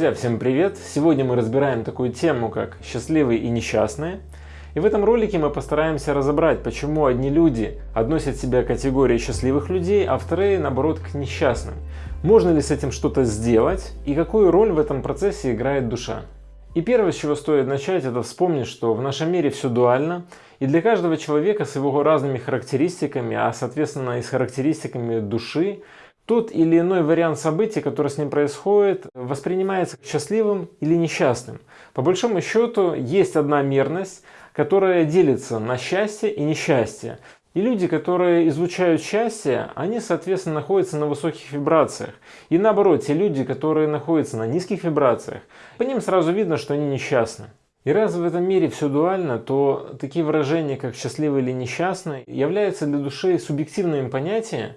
Друзья, всем привет! Сегодня мы разбираем такую тему, как счастливые и несчастные. И в этом ролике мы постараемся разобрать, почему одни люди относят себя к категории счастливых людей, а вторые, наоборот, к несчастным. Можно ли с этим что-то сделать и какую роль в этом процессе играет душа? И первое, с чего стоит начать, это вспомнить, что в нашем мире все дуально, и для каждого человека с его разными характеристиками, а соответственно и с характеристиками души, тот или иной вариант событий, который с ним происходит, воспринимается счастливым или несчастным. По большому счету есть одна мерность, которая делится на счастье и несчастье. И люди, которые излучают счастье, они, соответственно, находятся на высоких вибрациях. И наоборот, те люди, которые находятся на низких вибрациях, по ним сразу видно, что они несчастны. И раз в этом мире все дуально, то такие выражения, как счастливый или несчастный, являются для души субъективными понятиями,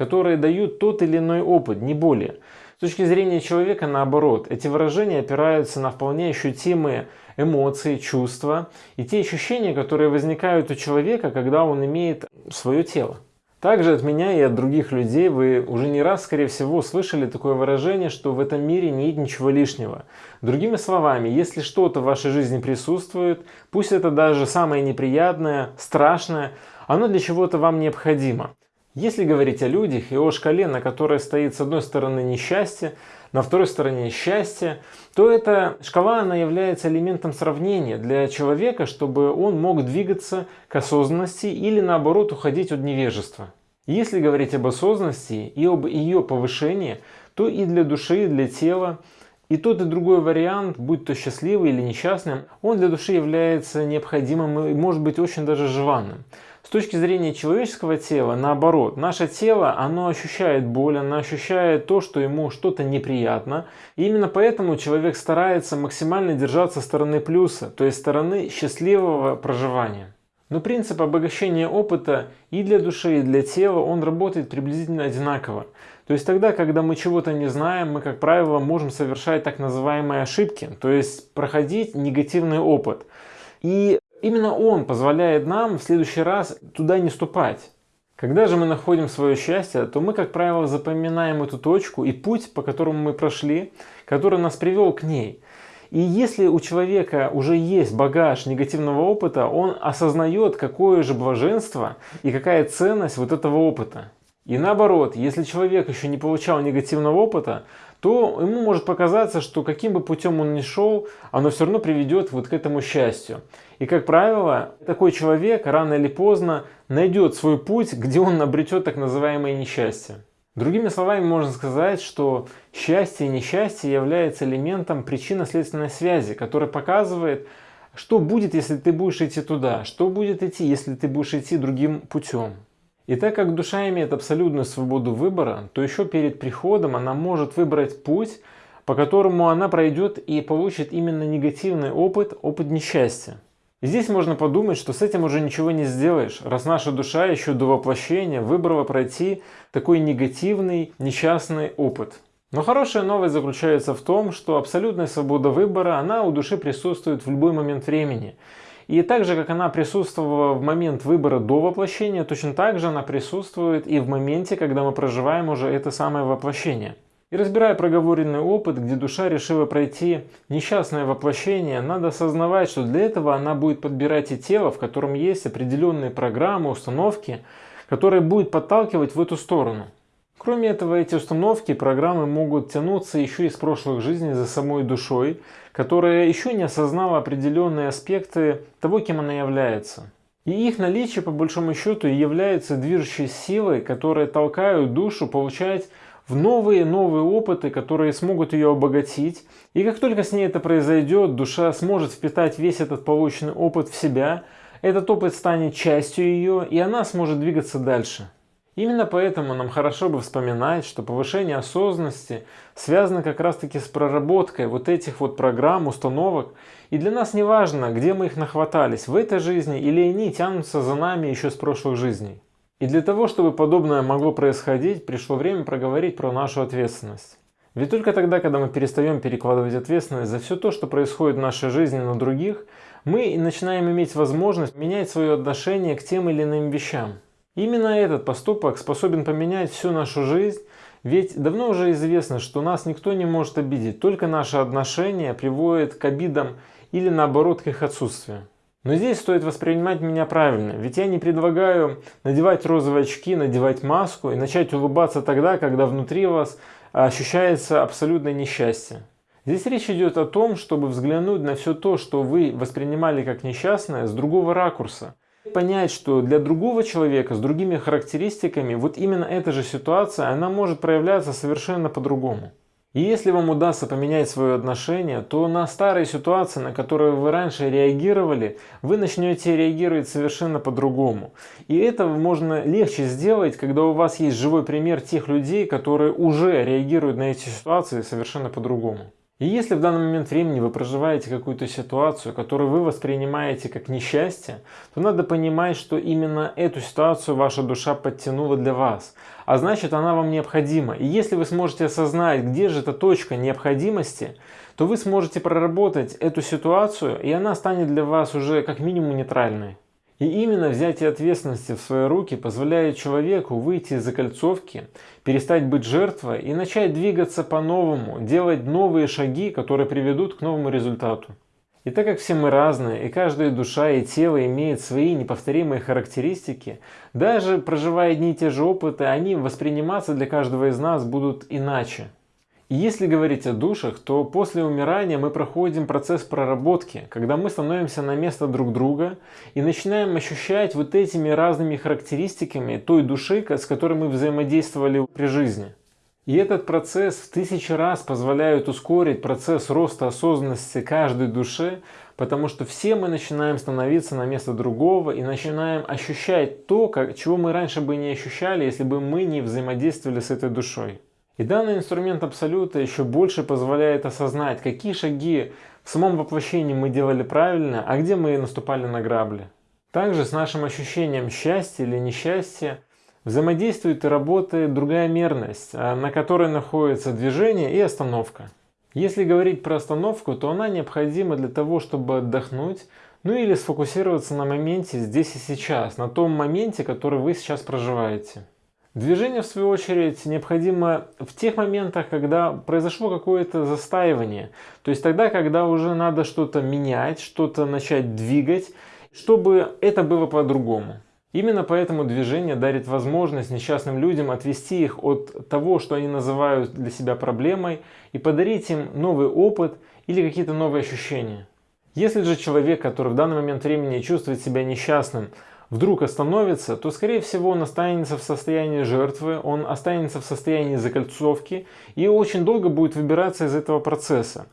которые дают тот или иной опыт, не более. С точки зрения человека, наоборот, эти выражения опираются на вполне ощутимые эмоции, чувства и те ощущения, которые возникают у человека, когда он имеет свое тело. Также от меня и от других людей вы уже не раз, скорее всего, слышали такое выражение, что в этом мире нет ничего лишнего. Другими словами, если что-то в вашей жизни присутствует, пусть это даже самое неприятное, страшное, оно для чего-то вам необходимо. Если говорить о людях и о шкале, на которой стоит с одной стороны несчастье, на второй стороне счастье, то эта шкала она является элементом сравнения для человека, чтобы он мог двигаться к осознанности или наоборот уходить от невежества. Если говорить об осознанности и об ее повышении, то и для души, и для тела, и тот и другой вариант, будь то счастливый или несчастным, он для души является необходимым и может быть очень даже желанным. С точки зрения человеческого тела, наоборот, наше тело, оно ощущает боль, оно ощущает то, что ему что-то неприятно. И именно поэтому человек старается максимально держаться стороны плюса, то есть стороны счастливого проживания. Но принцип обогащения опыта и для души, и для тела, он работает приблизительно одинаково. То есть тогда, когда мы чего-то не знаем, мы, как правило, можем совершать так называемые ошибки, то есть проходить негативный опыт. И Именно он позволяет нам в следующий раз туда не ступать. Когда же мы находим свое счастье, то мы, как правило, запоминаем эту точку и путь, по которому мы прошли, который нас привел к ней. И если у человека уже есть багаж негативного опыта, он осознает, какое же блаженство и какая ценность вот этого опыта. И наоборот, если человек еще не получал негативного опыта, то ему может показаться, что каким бы путем он ни шел, оно все равно приведет вот к этому счастью. И, как правило, такой человек рано или поздно найдет свой путь, где он обретет так называемое несчастье. Другими словами, можно сказать, что счастье и несчастье является элементом причинно-следственной связи, который показывает, что будет, если ты будешь идти туда, что будет идти, если ты будешь идти другим путем. И так как душа имеет абсолютную свободу выбора, то еще перед приходом она может выбрать путь, по которому она пройдет и получит именно негативный опыт, опыт несчастья. И здесь можно подумать, что с этим уже ничего не сделаешь, раз наша душа еще до воплощения выбрала пройти такой негативный, несчастный опыт. Но хорошая новость заключается в том, что абсолютная свобода выбора, она у души присутствует в любой момент времени. И так же, как она присутствовала в момент выбора до воплощения, точно так же она присутствует и в моменте, когда мы проживаем уже это самое воплощение. И разбирая проговоренный опыт, где душа решила пройти несчастное воплощение, надо осознавать, что для этого она будет подбирать и тело, в котором есть определенные программы, установки, которые будут подталкивать в эту сторону. Кроме этого, эти установки и программы могут тянуться еще из прошлых жизней за самой душой, которая еще не осознала определенные аспекты того, кем она является. И их наличие, по большому счету, является движущей силой, которая толкают душу получать в новые-новые опыты, которые смогут ее обогатить. И как только с ней это произойдет, душа сможет впитать весь этот полученный опыт в себя, этот опыт станет частью ее, и она сможет двигаться дальше. Именно поэтому нам хорошо бы вспоминать, что повышение осознанности связано как раз таки с проработкой вот этих вот программ, установок. И для нас не важно, где мы их нахватались, в этой жизни или они тянутся за нами еще с прошлых жизней. И для того, чтобы подобное могло происходить, пришло время проговорить про нашу ответственность. Ведь только тогда, когда мы перестаем перекладывать ответственность за все то, что происходит в нашей жизни на других, мы начинаем иметь возможность менять свое отношение к тем или иным вещам. Именно этот поступок способен поменять всю нашу жизнь, Ведь давно уже известно, что нас никто не может обидеть, только наши отношения приводят к обидам или наоборот к их отсутствию. Но здесь стоит воспринимать меня правильно, ведь я не предлагаю надевать розовые очки, надевать маску и начать улыбаться тогда, когда внутри вас ощущается абсолютное несчастье. Здесь речь идет о том, чтобы взглянуть на все то, что вы воспринимали как несчастное, с другого ракурса. Понять, что для другого человека с другими характеристиками вот именно эта же ситуация, она может проявляться совершенно по-другому. И если вам удастся поменять свое отношение, то на старые ситуации, на которые вы раньше реагировали, вы начнете реагировать совершенно по-другому. И это можно легче сделать, когда у вас есть живой пример тех людей, которые уже реагируют на эти ситуации совершенно по-другому. И если в данный момент времени вы проживаете какую-то ситуацию, которую вы воспринимаете как несчастье, то надо понимать, что именно эту ситуацию ваша душа подтянула для вас. А значит, она вам необходима. И если вы сможете осознать, где же эта точка необходимости, то вы сможете проработать эту ситуацию, и она станет для вас уже как минимум нейтральной. И именно взятие ответственности в свои руки позволяет человеку выйти из закольцовки, перестать быть жертвой и начать двигаться по-новому, делать новые шаги, которые приведут к новому результату. И так как все мы разные, и каждая душа и тело имеет свои неповторимые характеристики, даже проживая одни и те же опыты, они восприниматься для каждого из нас будут иначе. Если говорить о душах, то после умирания мы проходим процесс проработки, когда мы становимся на место друг друга и начинаем ощущать вот этими разными характеристиками той души, с которой мы взаимодействовали при жизни. И этот процесс в тысячи раз позволяет ускорить процесс роста осознанности каждой души, потому что все мы начинаем становиться на место другого и начинаем ощущать то, как, чего мы раньше бы не ощущали, если бы мы не взаимодействовали с этой душой. И данный инструмент Абсолюта еще больше позволяет осознать, какие шаги в самом воплощении мы делали правильно, а где мы наступали на грабли. Также с нашим ощущением счастья или несчастья взаимодействует и работает другая мерность, а, на которой находится движение и остановка. Если говорить про остановку, то она необходима для того, чтобы отдохнуть, ну или сфокусироваться на моменте здесь и сейчас, на том моменте, который вы сейчас проживаете. Движение, в свою очередь, необходимо в тех моментах, когда произошло какое-то застаивание. То есть тогда, когда уже надо что-то менять, что-то начать двигать, чтобы это было по-другому. Именно поэтому движение дарит возможность несчастным людям отвести их от того, что они называют для себя проблемой, и подарить им новый опыт или какие-то новые ощущения. Если же человек, который в данный момент времени чувствует себя несчастным, вдруг остановится, то скорее всего он останется в состоянии жертвы, он останется в состоянии закольцовки и очень долго будет выбираться из этого процесса.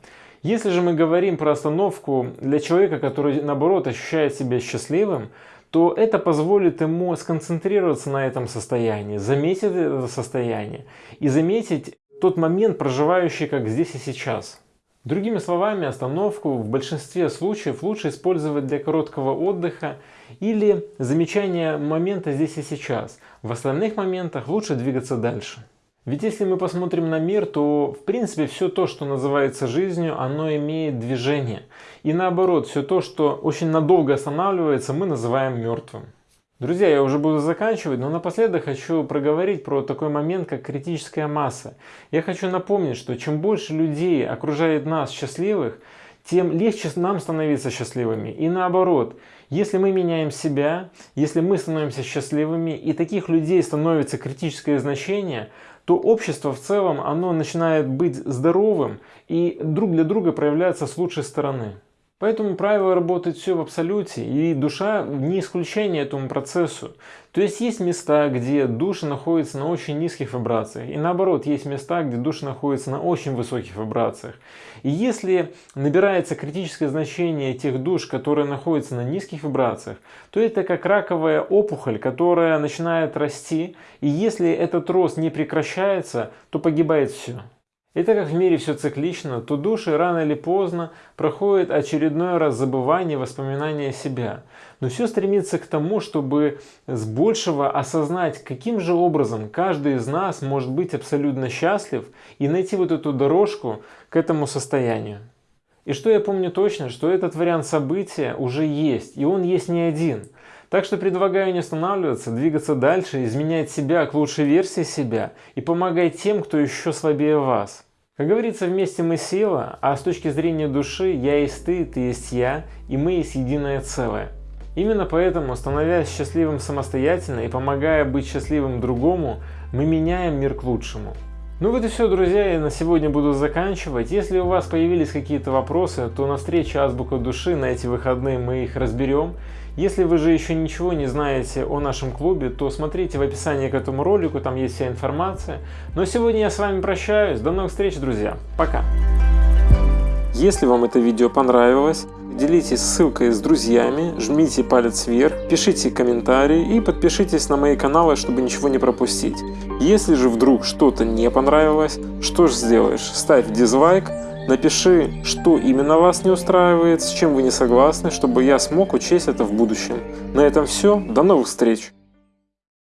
Если же мы говорим про остановку для человека, который наоборот ощущает себя счастливым, то это позволит ему сконцентрироваться на этом состоянии, заметить это состояние и заметить тот момент, проживающий как здесь и сейчас. Другими словами, остановку в большинстве случаев лучше использовать для короткого отдыха или замечания момента здесь и сейчас. В остальных моментах лучше двигаться дальше. Ведь если мы посмотрим на мир, то в принципе все то, что называется жизнью, оно имеет движение. И наоборот, все то, что очень надолго останавливается, мы называем мертвым. Друзья, я уже буду заканчивать, но напоследок хочу проговорить про такой момент, как критическая масса. Я хочу напомнить, что чем больше людей окружает нас счастливых, тем легче нам становиться счастливыми. И наоборот, если мы меняем себя, если мы становимся счастливыми, и таких людей становится критическое значение, то общество в целом, оно начинает быть здоровым и друг для друга проявляется с лучшей стороны. Поэтому правило работает все в абсолюте, и душа не исключение этому процессу. То есть есть места, где душа находится на очень низких вибрациях, и наоборот, есть места, где душа находится на очень высоких вибрациях. И если набирается критическое значение тех душ, которые находятся на низких вибрациях, то это как раковая опухоль, которая начинает расти, и если этот рост не прекращается, то погибает все. И так как в мире все циклично, то души рано или поздно проходят очередной раз забывание воспоминания себя. Но все стремится к тому, чтобы с большего осознать, каким же образом каждый из нас может быть абсолютно счастлив и найти вот эту дорожку к этому состоянию. И что я помню точно, что этот вариант события уже есть, и он есть не один. Так что предлагаю не останавливаться, двигаться дальше, изменять себя к лучшей версии себя и помогать тем, кто еще слабее вас. Как говорится, вместе мы сила, а с точки зрения души я есть ты, ты есть я, и мы есть единое целое. Именно поэтому, становясь счастливым самостоятельно и помогая быть счастливым другому, мы меняем мир к лучшему. Ну вот и все, друзья, я на сегодня буду заканчивать. Если у вас появились какие-то вопросы, то на встрече Азбука Души на эти выходные мы их разберем. Если вы же еще ничего не знаете о нашем клубе, то смотрите в описании к этому ролику, там есть вся информация. Но сегодня я с вами прощаюсь. До новых встреч, друзья. Пока. Если вам это видео понравилось, делитесь ссылкой с друзьями, жмите палец вверх, пишите комментарии и подпишитесь на мои каналы, чтобы ничего не пропустить. Если же вдруг что-то не понравилось, что же сделаешь? Ставь дизлайк, напиши, что именно вас не устраивает, с чем вы не согласны, чтобы я смог учесть это в будущем. На этом все, до новых встреч!